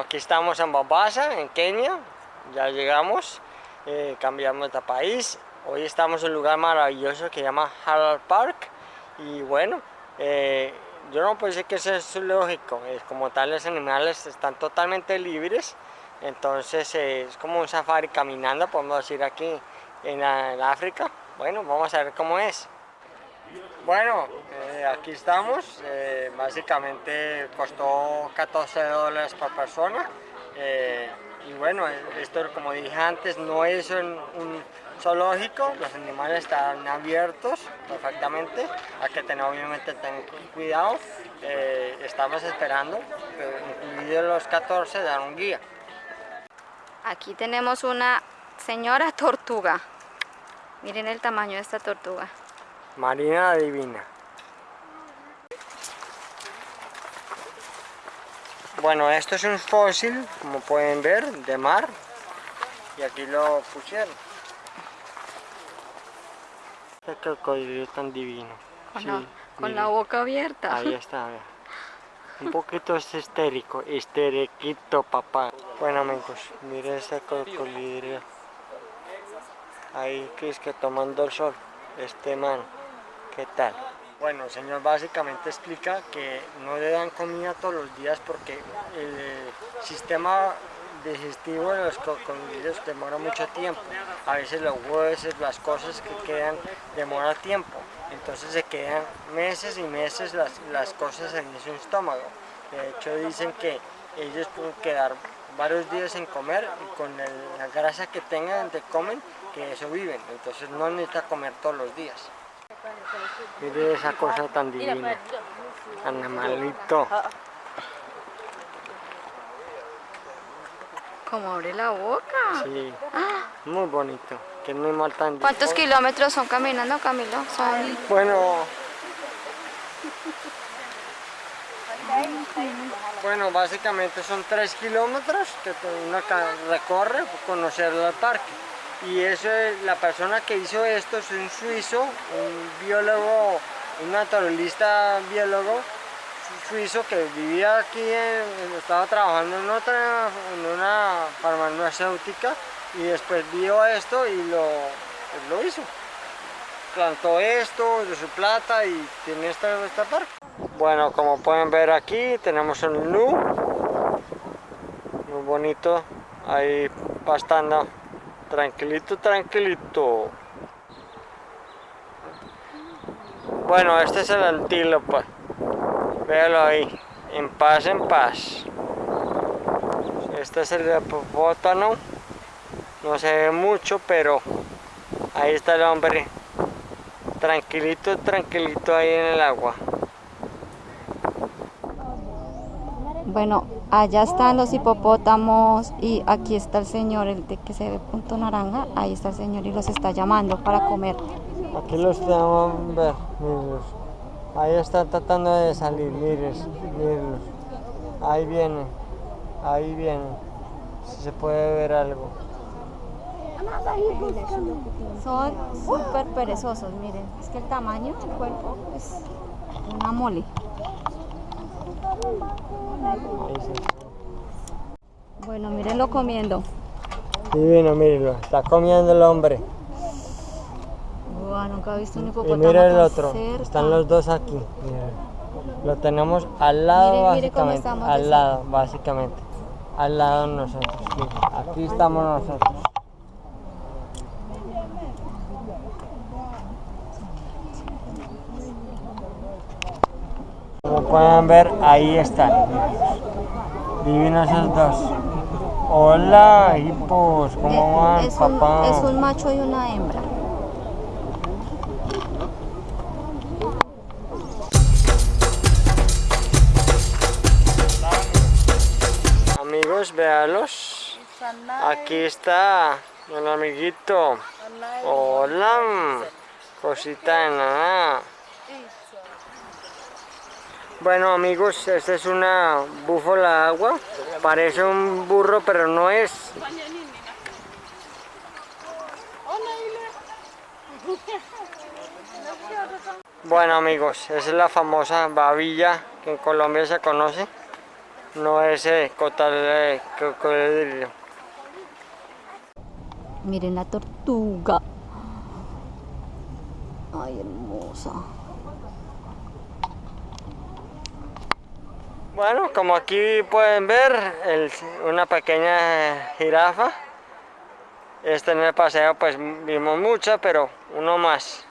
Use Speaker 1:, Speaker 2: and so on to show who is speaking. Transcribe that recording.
Speaker 1: Aquí estamos en Mombasa, en Kenia. Ya llegamos, eh, cambiamos de país. Hoy estamos en un lugar maravilloso que se llama Harold Park. Y bueno, eh, yo no puedo decir que eso es lógico. Es como tal, los animales están totalmente libres. Entonces eh, es como un safari caminando, podemos decir aquí en África. Bueno, vamos a ver cómo es. Bueno, eh, aquí estamos, eh, básicamente costó 14 dólares por persona. Eh, y bueno, esto como dije antes no es un, zoológico, los animales están abiertos perfectamente, hay que tener obviamente tener cuidado, estamos esperando, incluido los 14 dar un guía.
Speaker 2: Aquí tenemos una señora tortuga, miren el tamaño de esta tortuga.
Speaker 1: Marina Divina. Bueno, esto es un fósil, como pueden ver, de mar. Y aquí lo pusieron. Este cocodrilo tan divino.
Speaker 2: Con, sí, la, con la, boca abierta.
Speaker 1: Ahí está, Un poquito es histérico, histeriquito papá. Bueno amigos, miren este cocodrilo. Ahí que es que tomando el sol, este man. ¿Qué tal? Bueno, el señor básicamente explica que no le dan comida todos los días porque el sistema digestivo de los cocodrilos demora mucho tiempo. A veces los huesos, las cosas que quedan, demora tiempo. Entonces se quedan meses y meses las, las cosas en su estómago. De hecho dicen que ellos pueden quedar varios días sin comer y con el, la grasa que tengan de comen, que eso viven. Entonces no necesita comer todos los días. Mire esa cosa tan divina. Animalito.
Speaker 2: Como abre la boca.
Speaker 1: Sí. Muy bonito. Que no mal tan
Speaker 2: ¿Cuántos kilómetros son caminando, Camilo? Son...
Speaker 1: Bueno. Bueno, básicamente son tres kilómetros que uno recorre por conocer el parque y eso es, la persona que hizo esto es un suizo, un biólogo, un naturalista biólogo suizo que vivía aquí, estaba trabajando en otra, en una farmacéutica y después vio esto y lo, pues lo hizo. Plantó esto de su plata y tiene esta, esta parte. Bueno, como pueden ver aquí tenemos un nu, muy bonito, ahí pastando Tranquilito, tranquilito. Bueno, este es el antílope. Véalo ahí. En paz, en paz. Este es el hipopótamo. No se ve mucho, pero ahí está el hombre. Tranquilito, tranquilito ahí en el agua.
Speaker 2: Bueno, allá están los hipopótamos y aquí está el señor, el de que se ve punto naranja, ahí está el señor y los está llamando para comer.
Speaker 1: Aquí los tenemos ver, Ahí están tratando de salir, miren, Ahí vienen, ahí vienen. Si se puede ver algo.
Speaker 2: Son súper perezosos, miren. Es que el tamaño del cuerpo es una mole. Bueno, mírenlo comiendo.
Speaker 1: Divino, mírenlo. Está comiendo el hombre.
Speaker 2: Wow, nunca he visto un hipopótamo
Speaker 1: Y mira el otro. Están los dos aquí. Lo tenemos al lado, básicamente. al lado, básicamente. Al lado nosotros. Aquí estamos nosotros. Pueden ver, ahí están. Divinos esos dos. Hola, hipos, ¿cómo van,
Speaker 2: es
Speaker 1: papá?
Speaker 2: Un, es un macho y una hembra.
Speaker 1: Amigos, véalos. Aquí está el amiguito. Hola, cosita de nada. Bueno amigos, esta es una búfala agua, parece un burro pero no es. Bueno amigos, esa es la famosa babilla que en Colombia se conoce. no es eh, cocodrilo.
Speaker 2: Miren la tortuga. Ay, hermosa.
Speaker 1: Bueno, como aquí pueden ver, una pequeña jirafa. Este en el paseo pues vimos mucha, pero uno más.